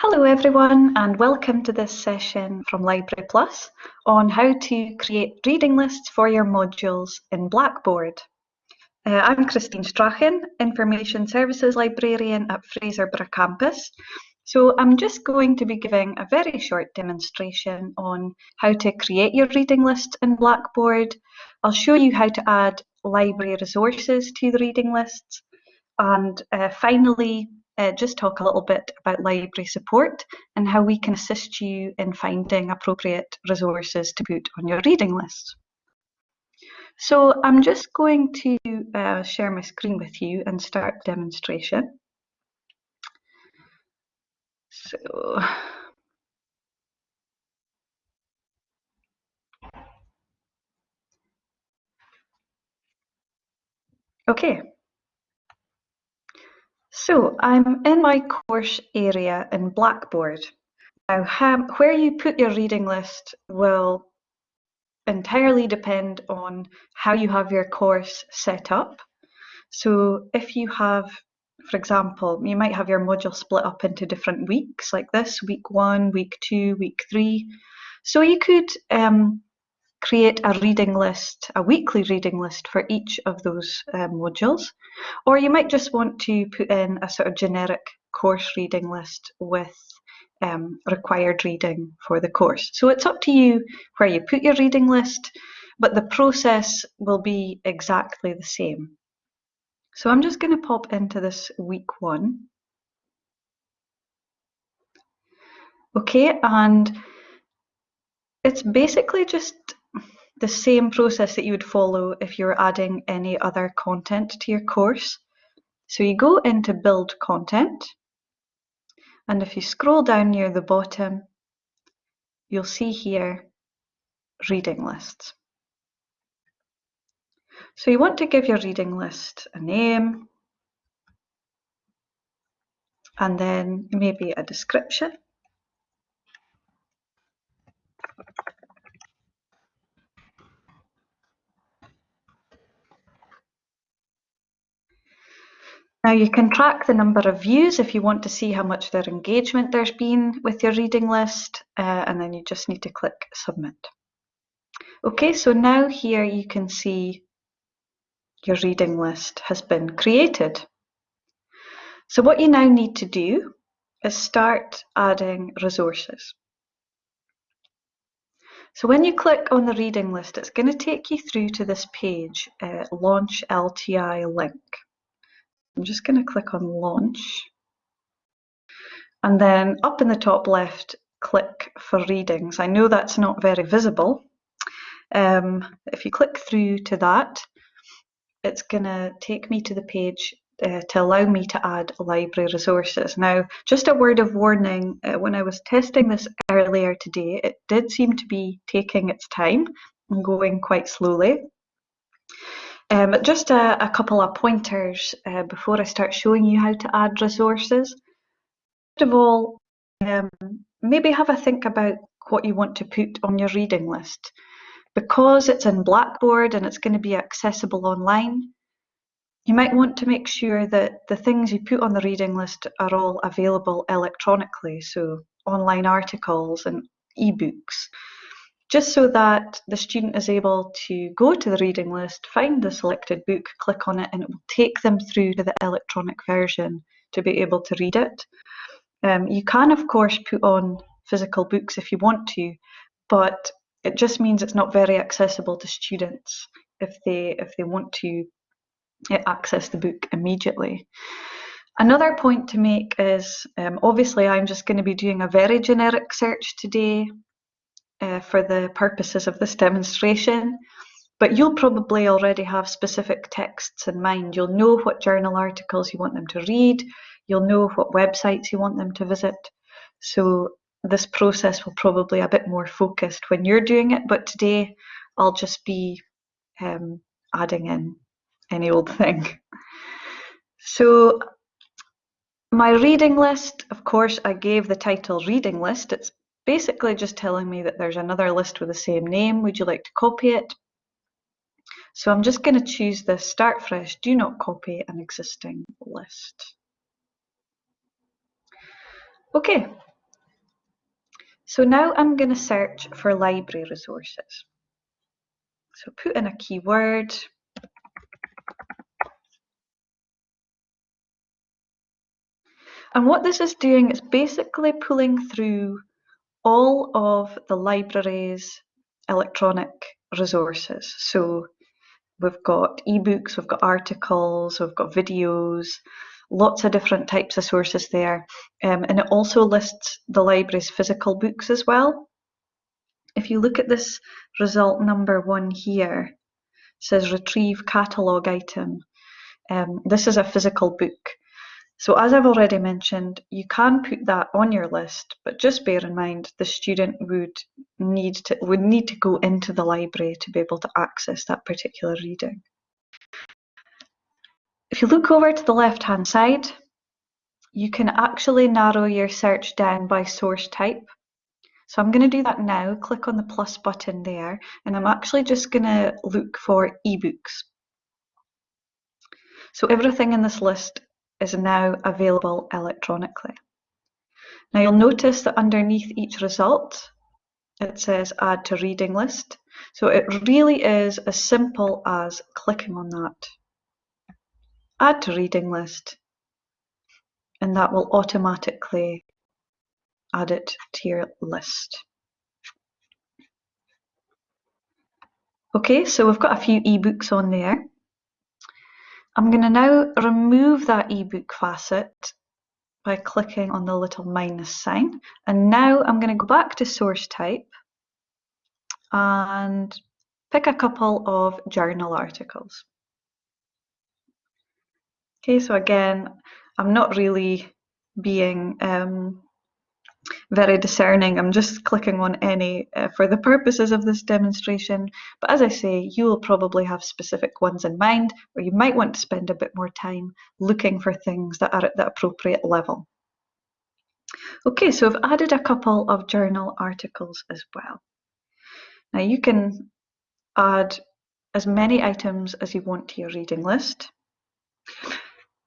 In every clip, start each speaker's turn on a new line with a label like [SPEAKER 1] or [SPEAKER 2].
[SPEAKER 1] Hello everyone and welcome to this session from Library Plus on how to create reading lists for your modules in Blackboard. Uh, I'm Christine Strachan, Information Services Librarian at Fraserburgh Campus. So I'm just going to be giving a very short demonstration on how to create your reading list in Blackboard. I'll show you how to add library resources to the reading lists and uh, finally uh, just talk a little bit about library support and how we can assist you in finding appropriate resources to put on your reading list. So I'm just going to uh, share my screen with you and start demonstration. So Okay, so I'm in my course area in Blackboard. Now, where you put your reading list will entirely depend on how you have your course set up. So if you have, for example, you might have your module split up into different weeks like this, week one, week two, week three. So you could um, create a reading list, a weekly reading list for each of those um, modules. Or you might just want to put in a sort of generic course reading list with um, required reading for the course. So it's up to you where you put your reading list, but the process will be exactly the same. So I'm just going to pop into this week one. Okay, and it's basically just the same process that you would follow if you were adding any other content to your course. So you go into build content and if you scroll down near the bottom you'll see here reading lists. So you want to give your reading list a name and then maybe a description Now you can track the number of views if you want to see how much their engagement there's been with your reading list uh, and then you just need to click submit. Okay, so now here you can see your reading list has been created. So what you now need to do is start adding resources. So when you click on the reading list, it's going to take you through to this page, uh, Launch LTI link. I'm just going to click on launch and then up in the top left click for readings. I know that's not very visible. Um, if you click through to that it's going to take me to the page uh, to allow me to add library resources. Now, just a word of warning, uh, when I was testing this earlier today, it did seem to be taking its time and going quite slowly. Um, just a, a, couple of pointers uh, before I start showing you how to add resources. First of all, um, maybe have a think about what you want to put on your reading list. Because it's in Blackboard and it's going to be accessible online, you might want to make sure that the things you put on the reading list are all available electronically, so online articles and ebooks just so that the student is able to go to the reading list, find the selected book, click on it, and it will take them through to the electronic version to be able to read it. Um, you can, of course, put on physical books if you want to, but it just means it's not very accessible to students if they if they want to uh, access the book immediately. Another point to make is um, obviously I'm just going to be doing a very generic search today for the purposes of this demonstration, but you'll probably already have specific texts in mind. You'll know what journal articles you want them to read, you'll know what websites you want them to visit. So this process will probably a bit more focused when you're doing it, but today I'll just be um, adding in any old thing. So my reading list, of course, I gave the title reading list. It's basically just telling me that there's another list with the same name. Would you like to copy it? So I'm just going to choose the start fresh, do not copy an existing list. Okay, so now I'm going to search for library resources. So put in a keyword. And what this is doing is basically pulling through all of the library's electronic resources. So we've got ebooks, we've got articles, we've got videos, lots of different types of sources there. Um, and it also lists the library's physical books as well. If you look at this result number one here, says retrieve catalogue item. Um, this is a physical book. So as I've already mentioned, you can put that on your list, but just bear in mind the student would need to would need to go into the library to be able to access that particular reading. If you look over to the left hand side, you can actually narrow your search down by source type. So I'm going to do that now, click on the plus button there, and I'm actually just going to look for ebooks. So everything in this list is now available electronically. Now you'll notice that underneath each result, it says add to reading list. So it really is as simple as clicking on that add to reading list and that will automatically add it to your list. Okay, so we've got a few ebooks on there. I'm going to now remove that ebook facet by clicking on the little minus sign. And now I'm going to go back to source type and pick a couple of journal articles. Okay, so again, I'm not really being um, very discerning. I'm just clicking on any uh, for the purposes of this demonstration. But as I say, you will probably have specific ones in mind, or you might want to spend a bit more time looking for things that are at the appropriate level. Okay, so I've added a couple of journal articles as well. Now you can add as many items as you want to your reading list.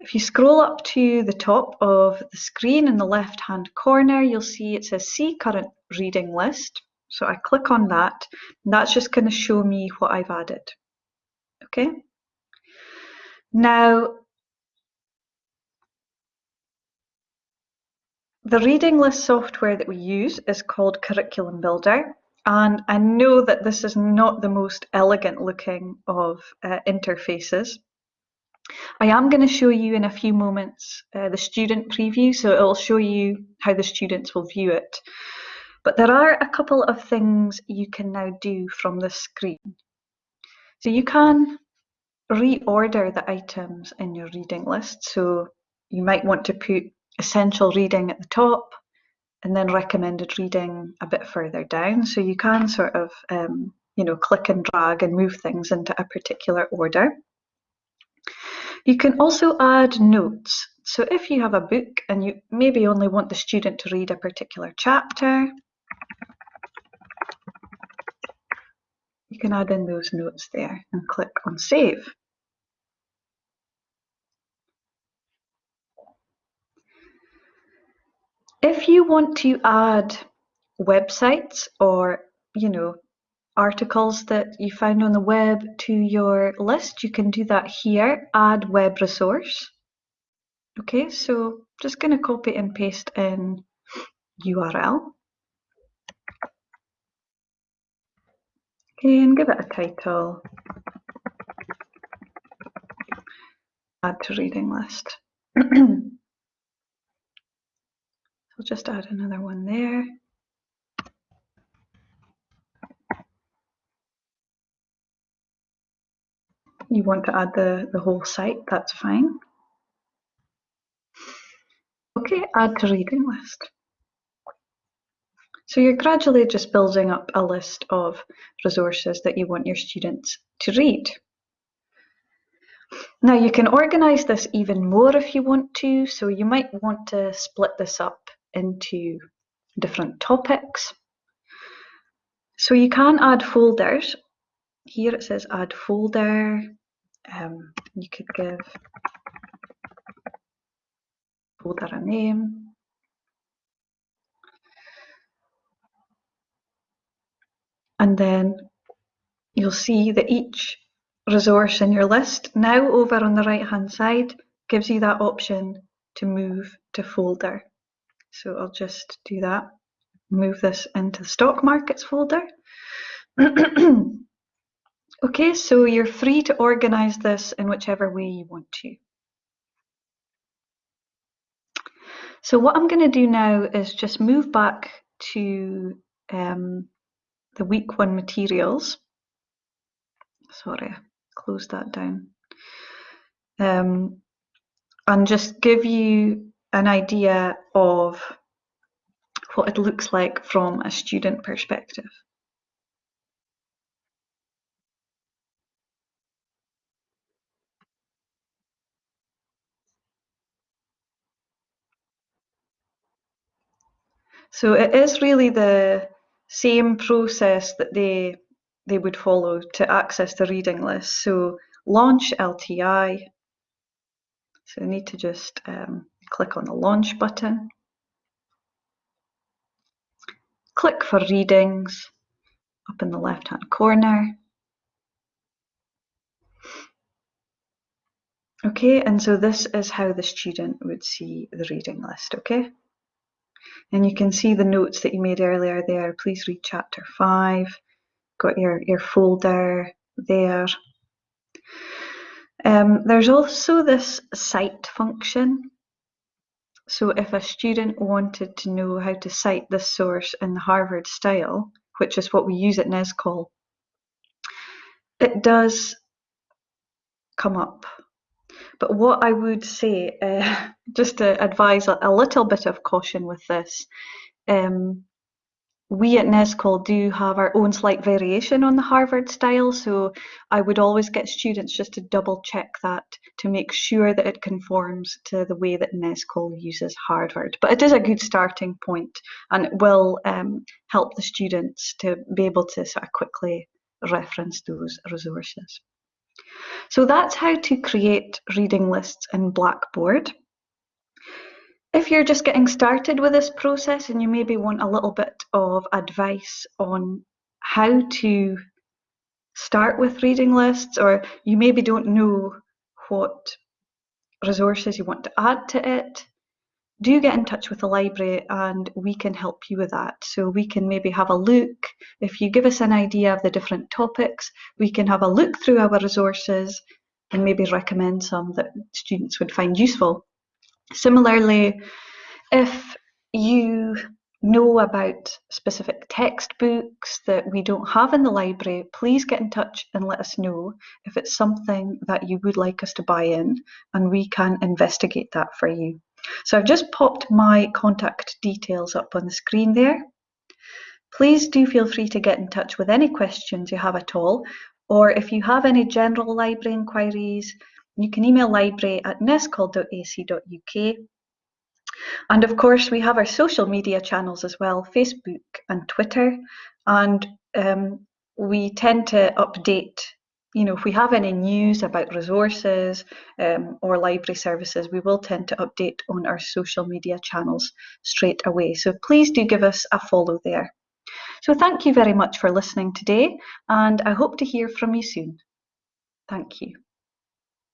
[SPEAKER 1] If you scroll up to the top of the screen in the left hand corner, you'll see it says see current reading list. So I click on that, and that's just going to show me what I've added. Okay. Now, the reading list software that we use is called Curriculum Builder. And I know that this is not the most elegant looking of uh, interfaces. I am going to show you in a few moments uh, the student preview, so it will show you how the students will view it. But there are a couple of things you can now do from the screen. So you can reorder the items in your reading list. So you might want to put essential reading at the top and then recommended reading a bit further down. So you can sort of, um, you know, click and drag and move things into a particular order. You can also add notes. So if you have a book and you maybe only want the student to read a particular chapter, you can add in those notes there and click on save. If you want to add websites or, you know, articles that you found on the web to your list, you can do that here, add web resource. Okay, so just going to copy and paste in URL. Okay, and give it a title. Add to reading list. I'll just add another one there. You want to add the, the whole site, that's fine. Okay, add to reading list. So you're gradually just building up a list of resources that you want your students to read. Now you can organise this even more if you want to, so you might want to split this up into different topics. So you can add folders. Here it says add folder, um, you could give folder a name. And then you'll see that each resource in your list now over on the right hand side gives you that option to move to folder. So I'll just do that, move this into stock markets folder. okay, so you're free to organize this in whichever way you want to. So what I'm going to do now is just move back to um, the week one materials. Sorry, close that down. Um, and just give you an idea of what it looks like from a student perspective. So it is really the same process that they they would follow to access the reading list. So launch LTI. So I need to just um, click on the launch button. Click for readings up in the left hand corner. Okay, and so this is how the student would see the reading list, okay? And you can see the notes that you made earlier there. Please read chapter five. Got your, your folder there. Um, there's also this cite function. So if a student wanted to know how to cite this source in the Harvard style, which is what we use at NESCOL, it does come up. But what I would say, uh, just to advise a, a, little bit of caution with this, um, we at NESCOL do have our own slight variation on the Harvard style, so I would always get students just to double check that to make sure that it conforms to the way that NESCOL uses Harvard. But it is a good starting point and it will um, help the students to be able to sort of quickly reference those resources. So that's how to create reading lists in Blackboard. If you're just getting started with this process and you maybe want a little bit of advice on how to start with reading lists, or you maybe don't know what resources you want to add to it, do get in touch with the library and we can help you with that. So we can maybe have a look, if you give us an idea of the different topics, we can have a look through our resources and maybe recommend some that students would find useful. Similarly, if you know about specific textbooks that we don't have in the library, please get in touch and let us know if it's something that you would like us to buy in and we can investigate that for you. So I've just popped my contact details up on the screen there. Please do feel free to get in touch with any questions you have at all, or if you have any general library inquiries, you can email library at nescol.ac.uk. And of course, we have our social media channels as well, Facebook and Twitter. And um, we tend to update you know, if we have any news about resources um, or library services, we will tend to update on our social media channels straight away. So please do give us a follow there. So thank you very much for listening today, and I hope to hear from you soon. Thank you.